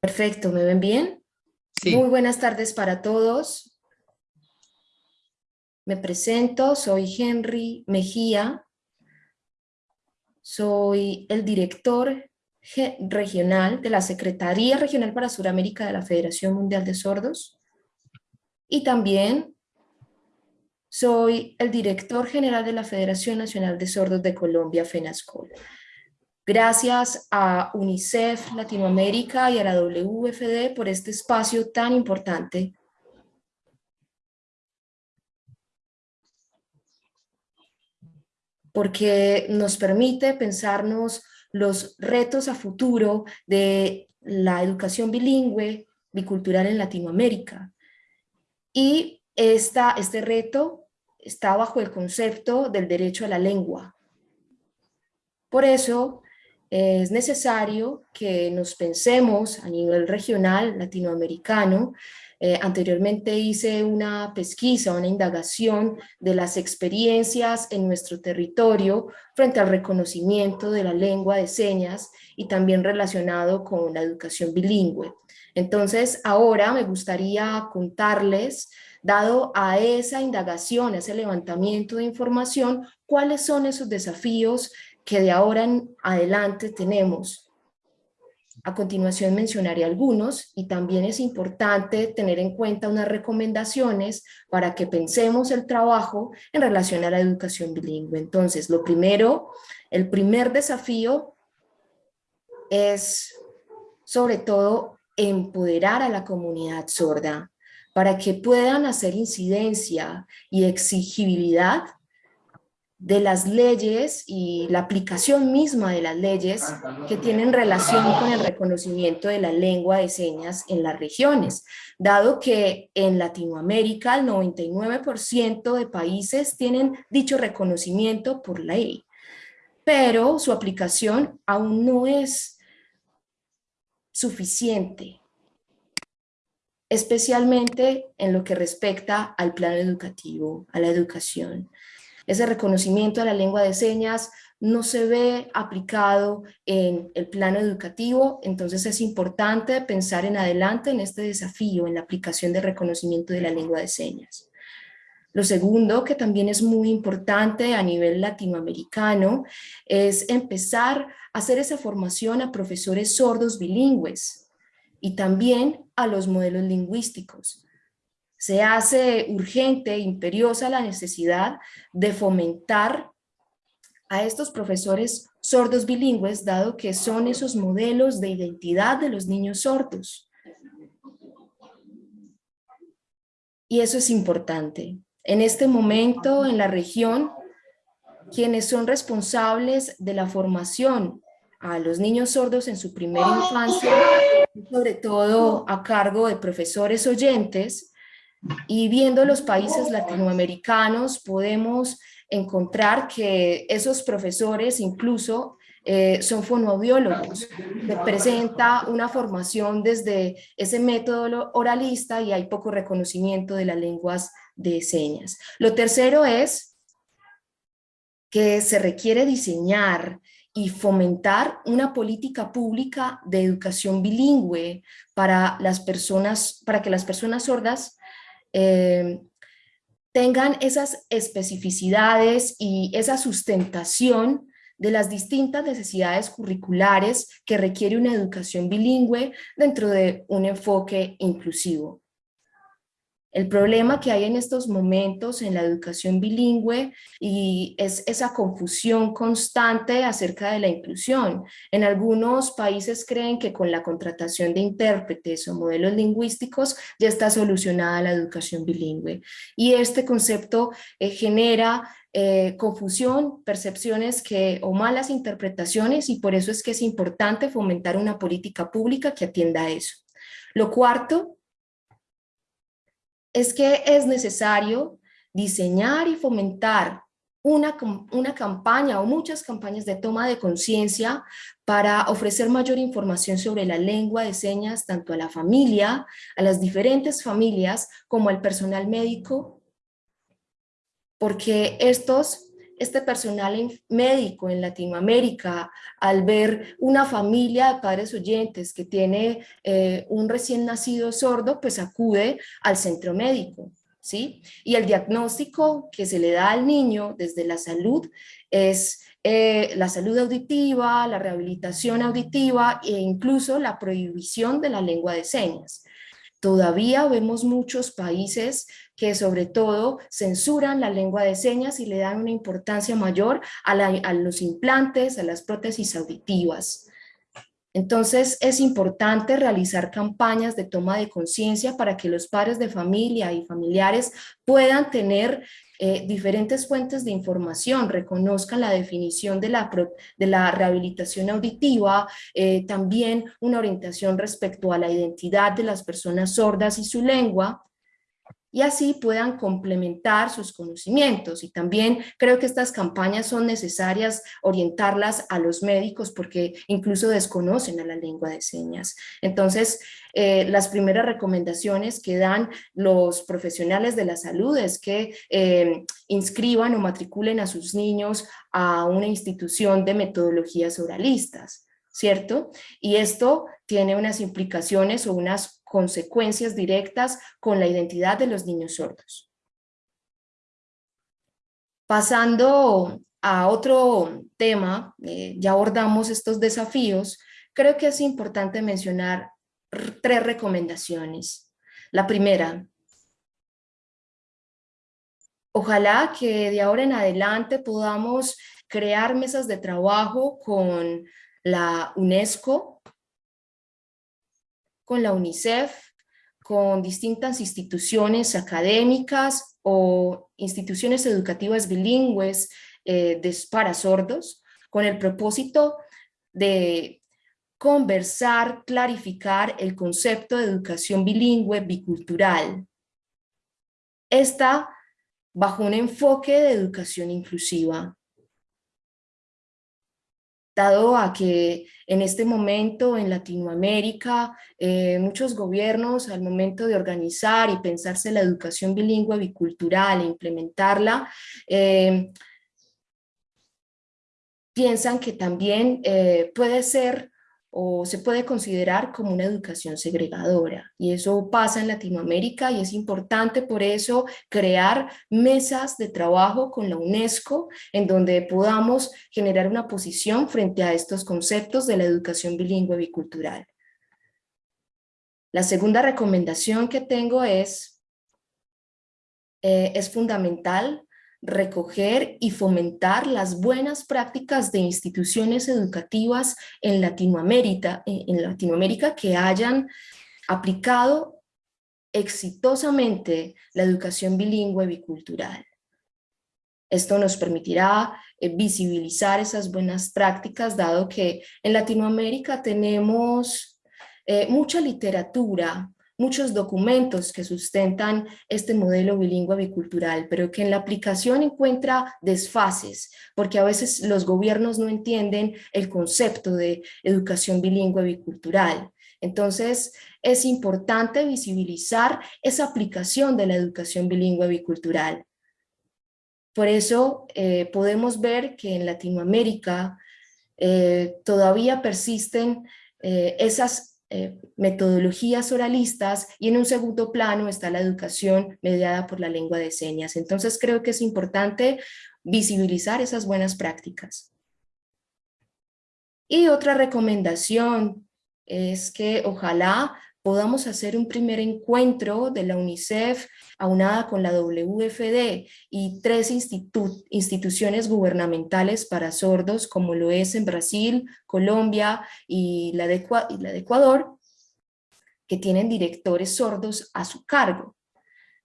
Perfecto, ¿me ven bien? Sí. Muy buenas tardes para todos. Me presento, soy Henry Mejía. Soy el director regional de la Secretaría Regional para Sudamérica de la Federación Mundial de Sordos. Y también soy el director general de la Federación Nacional de Sordos de Colombia, FENASCOL. Gracias a UNICEF Latinoamérica y a la WFD por este espacio tan importante. Porque nos permite pensarnos los retos a futuro de la educación bilingüe, bicultural en Latinoamérica. Y esta, este reto está bajo el concepto del derecho a la lengua. Por eso, es necesario que nos pensemos a nivel regional latinoamericano. Eh, anteriormente hice una pesquisa, una indagación de las experiencias en nuestro territorio frente al reconocimiento de la lengua de señas y también relacionado con la educación bilingüe. Entonces, ahora me gustaría contarles, dado a esa indagación, a ese levantamiento de información, cuáles son esos desafíos que de ahora en adelante tenemos. A continuación mencionaré algunos y también es importante tener en cuenta unas recomendaciones para que pensemos el trabajo en relación a la educación bilingüe. Entonces, lo primero, el primer desafío es sobre todo empoderar a la comunidad sorda para que puedan hacer incidencia y exigibilidad de las leyes y la aplicación misma de las leyes que tienen relación con el reconocimiento de la lengua de señas en las regiones, dado que en Latinoamérica el 99% de países tienen dicho reconocimiento por ley, pero su aplicación aún no es suficiente, especialmente en lo que respecta al plano educativo, a la educación. Ese reconocimiento a la lengua de señas no se ve aplicado en el plano educativo, entonces es importante pensar en adelante en este desafío, en la aplicación de reconocimiento de la lengua de señas. Lo segundo, que también es muy importante a nivel latinoamericano, es empezar a hacer esa formación a profesores sordos bilingües y también a los modelos lingüísticos se hace urgente, imperiosa la necesidad de fomentar a estos profesores sordos bilingües, dado que son esos modelos de identidad de los niños sordos. Y eso es importante. En este momento, en la región, quienes son responsables de la formación a los niños sordos en su primera infancia, sobre todo a cargo de profesores oyentes, y viendo los países latinoamericanos podemos encontrar que esos profesores incluso eh, son fonoaudiólogos, representa una formación desde ese método oralista y hay poco reconocimiento de las lenguas de señas. Lo tercero es que se requiere diseñar y fomentar una política pública de educación bilingüe para las personas, para que las personas sordas eh, tengan esas especificidades y esa sustentación de las distintas necesidades curriculares que requiere una educación bilingüe dentro de un enfoque inclusivo. El problema que hay en estos momentos en la educación bilingüe y es esa confusión constante acerca de la inclusión. En algunos países creen que con la contratación de intérpretes o modelos lingüísticos ya está solucionada la educación bilingüe. Y este concepto eh, genera eh, confusión, percepciones que, o malas interpretaciones y por eso es que es importante fomentar una política pública que atienda a eso. Lo cuarto es que es necesario diseñar y fomentar una, una, campaña o muchas campañas de toma de conciencia para ofrecer mayor información sobre la lengua de señas tanto a la familia, a las diferentes familias, como al personal médico, porque estos este personal médico en Latinoamérica, al ver una familia de padres oyentes que tiene eh, un recién nacido sordo, pues acude al centro médico. ¿sí? Y el diagnóstico que se le da al niño desde la salud es eh, la salud auditiva, la rehabilitación auditiva e incluso la prohibición de la lengua de señas. Todavía vemos muchos países que sobre todo censuran la lengua de señas y le dan una importancia mayor a, los implantes, a las prótesis auditivas. Entonces es importante realizar campañas de toma de conciencia para que los padres de familia y familiares puedan tener eh, diferentes fuentes de información, reconozcan la definición de la, de la rehabilitación auditiva, eh, también una orientación respecto a la identidad de las personas sordas y su lengua, y así puedan complementar sus conocimientos. Y también creo que estas campañas son necesarias orientarlas a los médicos porque incluso desconocen a la lengua de señas. Entonces, eh, las primeras recomendaciones que dan los profesionales de la salud es que eh, inscriban o matriculen a sus niños a una institución de metodologías oralistas. ¿cierto? Y esto tiene unas implicaciones o unas consecuencias directas con la identidad de los niños sordos. Pasando a otro tema, eh, ya abordamos estos desafíos, creo que es importante mencionar tres recomendaciones. La primera, ojalá que de ahora en adelante podamos crear mesas de trabajo con la UNESCO, con la UNICEF, con distintas instituciones académicas o instituciones educativas bilingües eh, para sordos, con el propósito de conversar, clarificar el concepto de educación bilingüe bicultural. Esta bajo un enfoque de educación inclusiva dado a que en este momento en Latinoamérica eh, muchos gobiernos al momento de organizar y pensarse la educación bilingüe bicultural e implementarla, eh, piensan que también eh, puede ser o se puede considerar como una educación segregadora y eso pasa en Latinoamérica y es importante por eso crear mesas de trabajo con la UNESCO en donde podamos generar una posición frente a estos conceptos de la educación bilingüe bicultural. La segunda recomendación que tengo es, eh, es fundamental recoger y fomentar las buenas prácticas de instituciones educativas en Latinoamérica, en Latinoamérica que hayan aplicado exitosamente la educación bilingüe bicultural. Esto nos permitirá eh, visibilizar esas buenas prácticas, dado que en Latinoamérica tenemos eh, mucha literatura muchos documentos que sustentan este modelo bilingüe bicultural, pero que en la aplicación encuentra desfases, porque a veces los gobiernos no entienden el concepto de educación bilingüe bicultural. Entonces, es importante visibilizar esa aplicación de la educación bilingüe bicultural. Por eso eh, podemos ver que en Latinoamérica eh, todavía persisten eh, esas eh, metodologías oralistas y en un segundo plano está la educación mediada por la lengua de señas. Entonces creo que es importante visibilizar esas buenas prácticas. Y otra recomendación es que ojalá podamos hacer un primer encuentro de la UNICEF aunada con la WFD y tres instituciones gubernamentales para sordos como lo es en Brasil, Colombia y la de, Ecuador, que tienen directores sordos a su cargo,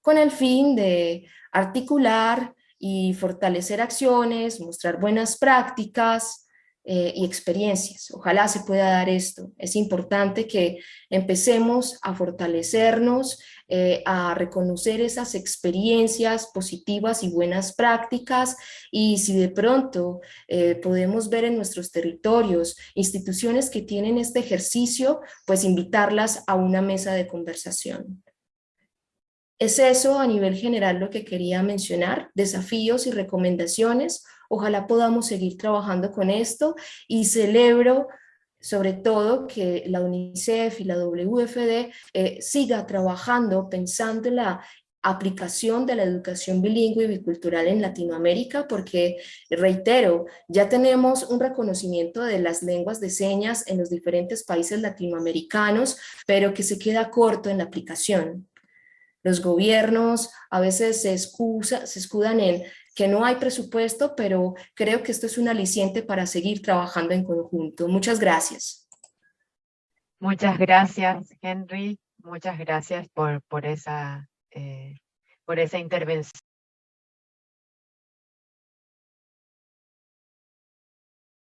con el fin de articular y fortalecer acciones, mostrar buenas prácticas, eh, y experiencias. Ojalá se pueda dar esto. Es importante que empecemos a fortalecernos, eh, a reconocer esas experiencias positivas y buenas prácticas y si de pronto eh, podemos ver en nuestros territorios instituciones que tienen este ejercicio, pues invitarlas a una mesa de conversación. Es eso a nivel general lo que quería mencionar, desafíos y recomendaciones. Ojalá podamos seguir trabajando con esto y celebro sobre todo que la UNICEF y la WFD eh, siga trabajando pensando en la aplicación de la educación bilingüe y bicultural en Latinoamérica, porque, reitero, ya tenemos un reconocimiento de las lenguas de señas en los diferentes países latinoamericanos, pero que se queda corto en la aplicación. Los gobiernos a veces se, excusa, se escudan en que no hay presupuesto, pero creo que esto es un aliciente para seguir trabajando en conjunto. Muchas gracias. Muchas gracias, Henry. Muchas gracias por, por esa eh, por esa intervención.